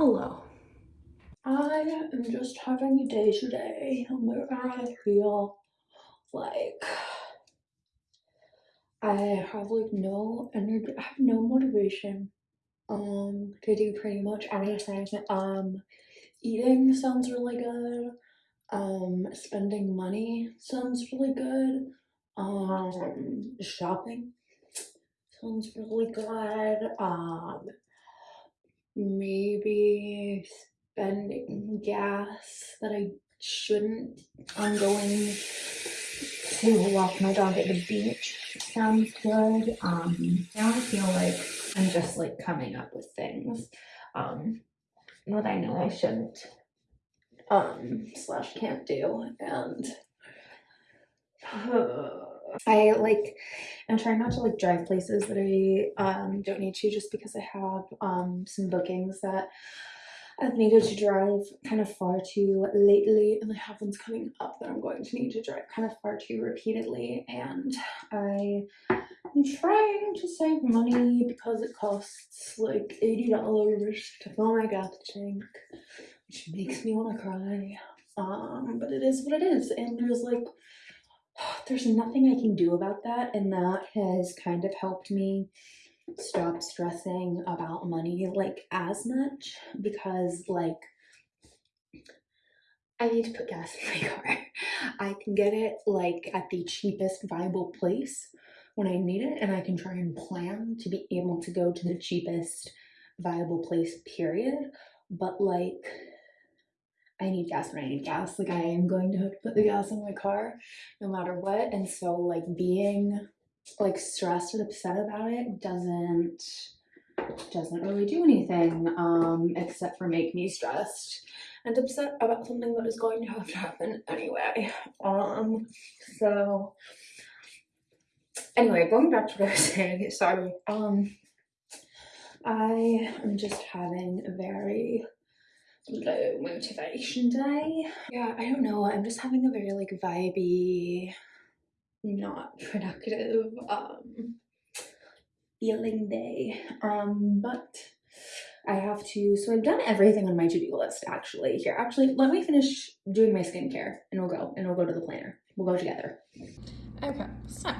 Hello. I am just having a day today where I feel like I have like no energy, I have no motivation um to do pretty much anything. Um eating sounds really good. Um spending money sounds really good. Um shopping sounds really good. Um maybe spending gas that I shouldn't. I'm going to walk my dog at the beach. Sounds good. Um, now I feel like I'm just like coming up with things um, that I know I shouldn't um, slash can't do, and I like I'm trying not to like drive places that I um, don't need to just because I have um, some bookings that I've needed to drive kind of far too lately and I have ones coming up that I'm going to need to drive kind of far too repeatedly and I am trying to save money because it costs like $80 to fill my gas tank which makes me want to cry. Um but it is what it is and there's like there's nothing I can do about that and that has kind of helped me stop stressing about money like as much because like I need to put gas in my car. I can get it like at the cheapest viable place when I need it and I can try and plan to be able to go to the cheapest viable place period but like I need gas when I need gas. Like I am going to put the gas in my car no matter what. And so like being like stressed and upset about it doesn't doesn't really do anything um except for make me stressed and upset about something that is going to have to happen anyway. Um so anyway going back to what i was saying sorry. Um i am just having a very low motivation day. Yeah i don't know. I'm just having a very like vibey not productive um feeling day. Um but i have to so i've done everything on my to-do list actually here. Actually let me finish doing my skincare and we'll go and we'll go to the planner. We'll go together. Okay so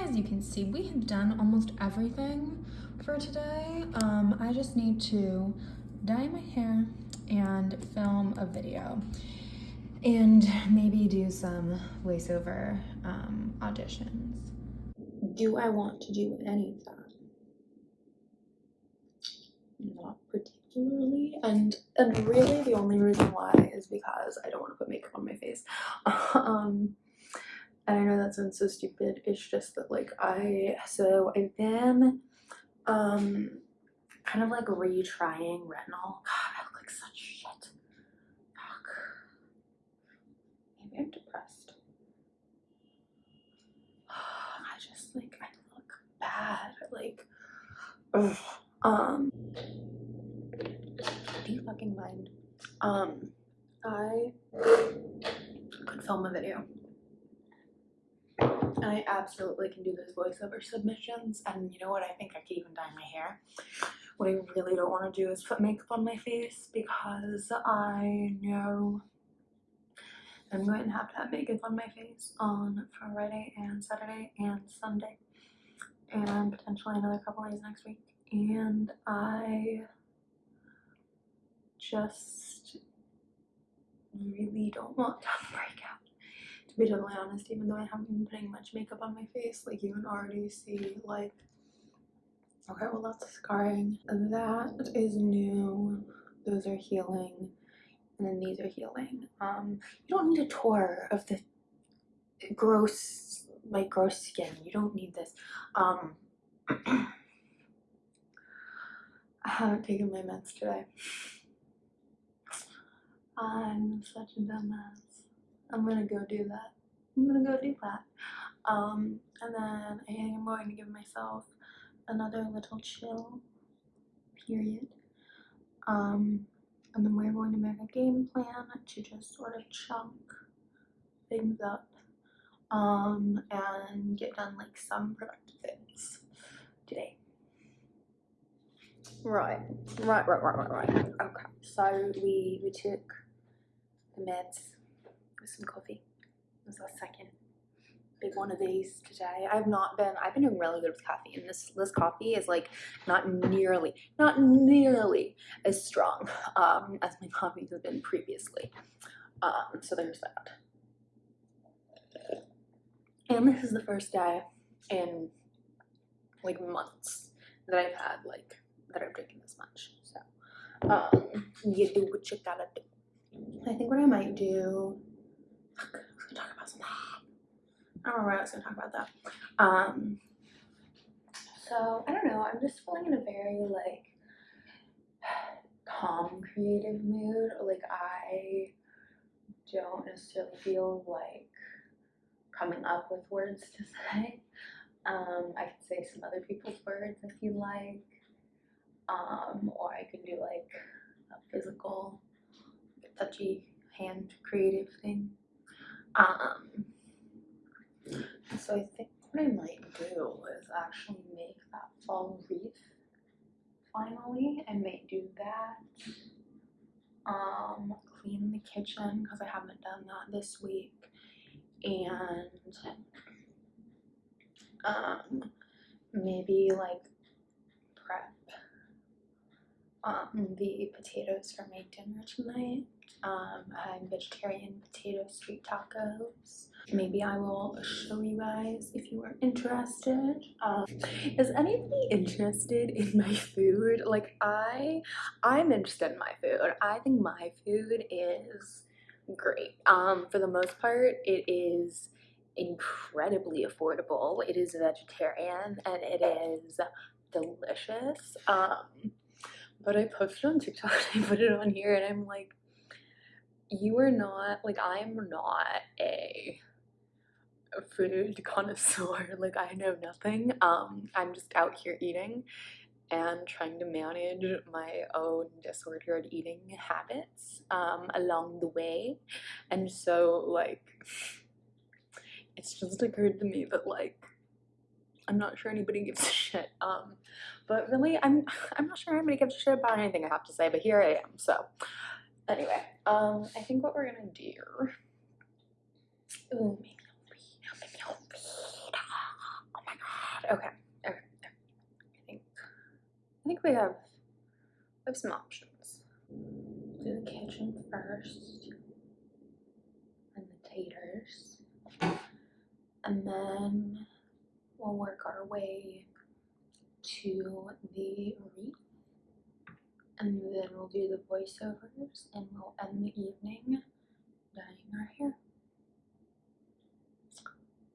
as you can see we have done almost everything for today. Um i just need to dye my hair and film a video. And maybe do some voiceover um, auditions. do i want to do any of that? Not particularly. And and really the only reason why is because i don't want to put makeup on my face. Um and i know that sounds so stupid. It's just that like i so i've been um kind of like retrying retinol. God i look like such shit. Fuck. maybe i'm depressed. I just like i look bad. Like ugh. um do you fucking mind? Um i could film a video I absolutely can do those voiceover submissions and you know what I think I could even dye my hair. What I really don't want to do is put makeup on my face because I know I'm going to have to have makeup on my face on Friday and Saturday and Sunday and potentially another couple days next week and I just really don't want to break out be totally honest even though I haven't been putting much makeup on my face like you can already see like okay well that's scarring. That is new. Those are healing and then these are healing. Um you don't need a tour of the gross like gross skin. You don't need this. Um I haven't taken my meds today. I'm such a dumbass I'm gonna go do that. I'm gonna go do that. Um and then I am going to give myself another little chill period. Um and then we're going to make a game plan to just sort of chunk things up um and get done like some productive things today. Right, right, right, right, right, right. Okay, so we we took the meds with some coffee. It was our second big one of these today. I've not been. I've been doing really good with caffeine. This this coffee is like not nearly, not nearly as strong um, as my coffees have been previously. Um, so there's that. And this is the first day in like months that I've had like that I've drinking this much. So um, you do what you gotta do. I think what I might do. Talk about something. I don't know what I was gonna talk about that. Um. So I don't know. I'm just feeling in a very like calm, creative mood. Like I don't necessarily feel like coming up with words to say. Um, I could say some other people's words if you like. Um, or I could do like a physical, touchy hand creative thing. Um, so I think what I might do is actually make that fall wreath finally. I may do that. Um, clean the kitchen because I haven't done that this week. And um, maybe like prep um, the potatoes for my dinner tonight. Um, I'm vegetarian potato street tacos. Maybe I will show you guys if you are interested. Um, is anybody interested in my food? Like I, I'm interested in my food. I think my food is great. Um, for the most part, it is incredibly affordable. It is vegetarian and it is delicious. Um, but I posted on TikTok and I put it on here and I'm like, you are not like I'm not a food connoisseur. Like I know nothing. Um, I'm just out here eating and trying to manage my own disordered eating habits um, along the way. And so like it's just occurred to me that like I'm not sure anybody gives a shit. Um, but really, I'm I'm not sure anybody gives a shit about anything I have to say. But here I am. So anyway, um, I think what we're gonna do. Ooh, maybe I'll read. Oh my god. Okay. Okay. I think I think we have we have some options. Do the kitchen first, and the taters, and then we'll work our way to the wreath and then we'll do the voiceovers and we'll end the evening dyeing our hair.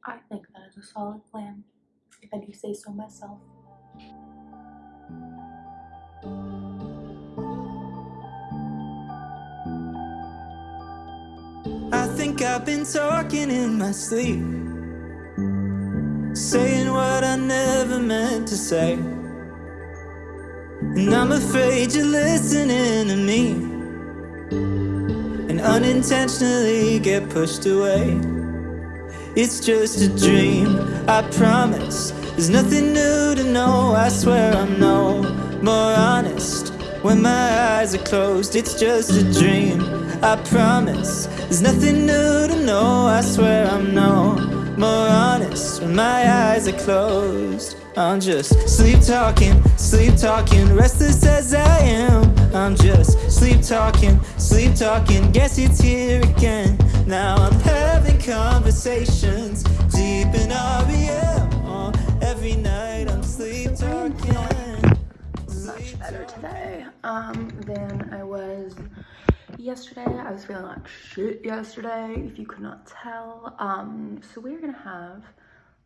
I think that is a solid plan, if I do say so myself. I think I've been talking in my sleep Saying what I never meant to say And I'm afraid you're listening to me. And unintentionally get pushed away. It's just a dream, I promise. There's nothing new to know, I swear I'm no more honest. When my eyes are closed, it's just a dream, I promise. There's nothing new to know, I swear I'm no more honest. When my eyes are closed. I'm just sleep talking, sleep talking, restless as I am. I'm just sleep talking, sleep talking, guess it's here again. Now I'm having conversations deep in REM. Oh, every night I'm sleep talking. much better today um, than I was yesterday. I was feeling like shit yesterday, if you could not tell. Um, so we're gonna have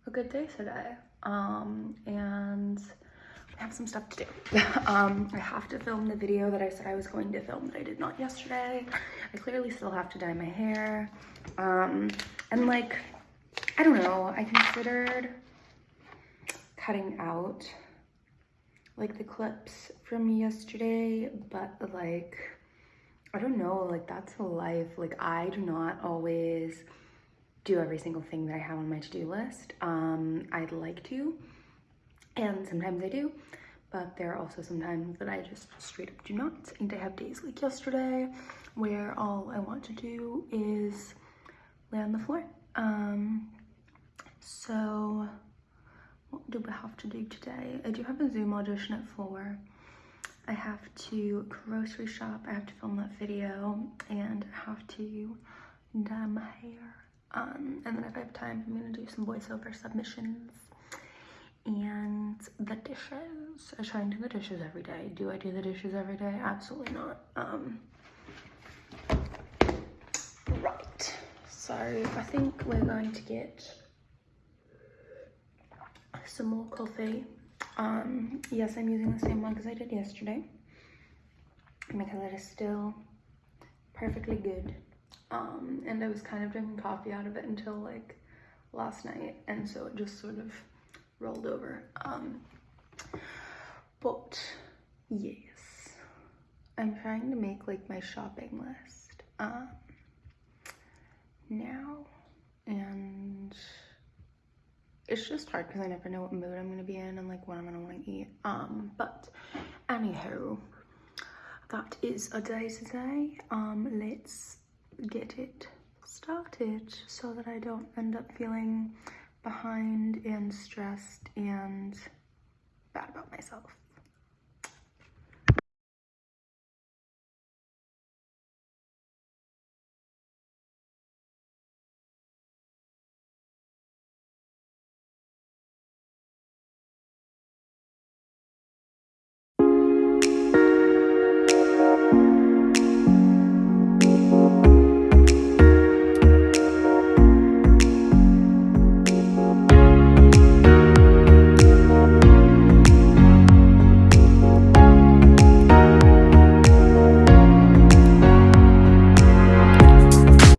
a good day today. Um, and I have some stuff to do. um, I have to film the video that I said I was going to film that I did not yesterday. I clearly still have to dye my hair. Um, and like, I don't know, I considered cutting out like the clips from yesterday, but like, I don't know, like that's life. Like I do not always do every single thing that I have on my to-do list. Um, I'd like to, and sometimes I do, but there are also some times that I just straight up do not. And I have days like yesterday where all I want to do is lay on the floor. Um, so what do we have to do today? I do have a Zoom audition at four. I have to grocery shop, I have to film that video, and I have to dye my hair. Um, and then if I have time, I'm gonna do some voiceover submissions and the dishes. I try and do the dishes every day. Do I do the dishes every day? Absolutely not. Um, right. So I think we're going to get some more coffee. Um, yes, I'm using the same mug as I did yesterday because it is still perfectly good. Um, and I was kind of drinking coffee out of it until like last night, and so it just sort of rolled over. Um, but yes, I'm trying to make like my shopping list um, now, and it's just hard because I never know what mood I'm gonna be in and like what I'm gonna want to eat. Um, but anywho, that is a day today. Um, let's get it started so that I don't end up feeling behind and stressed and bad about myself.